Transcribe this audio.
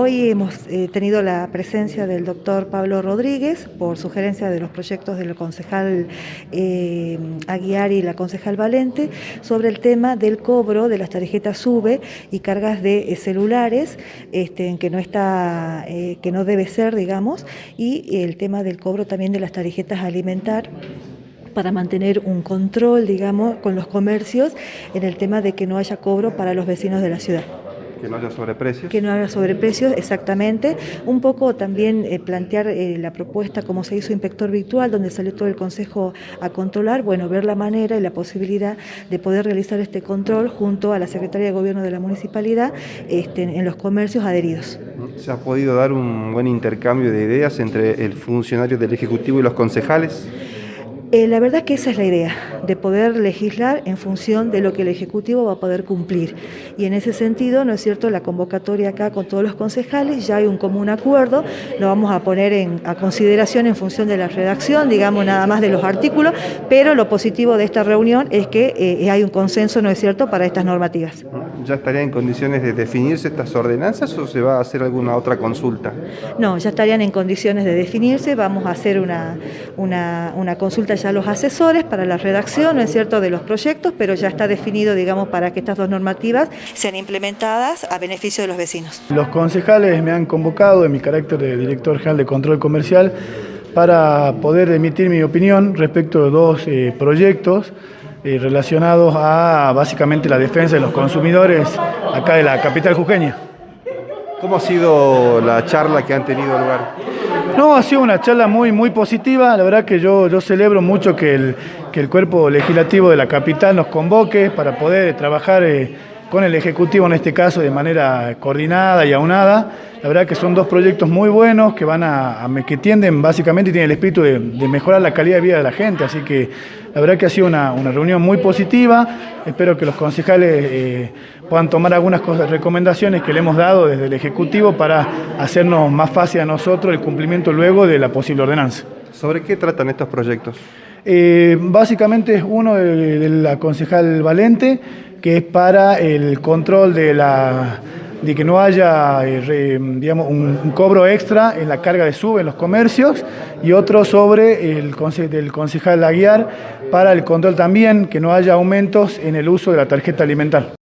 Hoy hemos eh, tenido la presencia del doctor Pablo Rodríguez por sugerencia de los proyectos del concejal eh, Aguiar y la concejal Valente sobre el tema del cobro de las tarjetas SUBE y cargas de eh, celulares, este, que, no está, que no debe ser, digamos, y el tema del cobro también de las tarjetas alimentar para mantener un control, digamos, con los comercios en el tema de que no haya cobro para los vecinos de la ciudad. Que no haya sobreprecios. Que no haya sobreprecios, exactamente. Un poco también eh, plantear eh, la propuesta como se hizo inspector virtual, donde salió todo el Consejo a controlar, bueno, ver la manera y la posibilidad de poder realizar este control junto a la Secretaría de Gobierno de la Municipalidad este, en los comercios adheridos. ¿Se ha podido dar un buen intercambio de ideas entre el funcionario del Ejecutivo y los concejales? Eh, la verdad que esa es la idea, de poder legislar en función de lo que el Ejecutivo va a poder cumplir. Y en ese sentido, ¿no es cierto?, la convocatoria acá con todos los concejales, ya hay un común acuerdo, lo vamos a poner en, a consideración en función de la redacción, digamos nada más de los artículos, pero lo positivo de esta reunión es que eh, hay un consenso, ¿no es cierto?, para estas normativas. ¿Ya estarían en condiciones de definirse estas ordenanzas o se va a hacer alguna otra consulta? No, ya estarían en condiciones de definirse, vamos a hacer una, una, una consulta ya los asesores para la redacción, ¿no es cierto?, de los proyectos, pero ya está definido, digamos, para que estas dos normativas sean implementadas a beneficio de los vecinos. Los concejales me han convocado en mi carácter de director general de control comercial para poder emitir mi opinión respecto de dos eh, proyectos eh, relacionados a básicamente la defensa de los consumidores acá de la capital jujeña. ¿Cómo ha sido la charla que han tenido lugar? No, ha sido una charla muy, muy positiva. La verdad que yo, yo celebro mucho que el, que el cuerpo legislativo de la capital nos convoque para poder trabajar eh, con el Ejecutivo en este caso de manera coordinada y aunada. La verdad que son dos proyectos muy buenos que van a, que tienden básicamente y tienen el espíritu de, mejorar la calidad de vida de la gente. Así que la verdad que ha sido una, reunión muy positiva. Espero que los concejales eh, puedan tomar algunas recomendaciones que le hemos dado desde el Ejecutivo para hacernos más fácil a nosotros el cumplimiento luego de la posible ordenanza. ¿Sobre qué tratan estos proyectos? Eh, básicamente es uno de, la concejal Valente, que es para el control de la de que no haya eh, digamos, un, un, cobro extra en la carga de sube en los comercios y otro sobre el conce del concejal Aguiar para el control también que no haya aumentos en el uso de la tarjeta alimentar.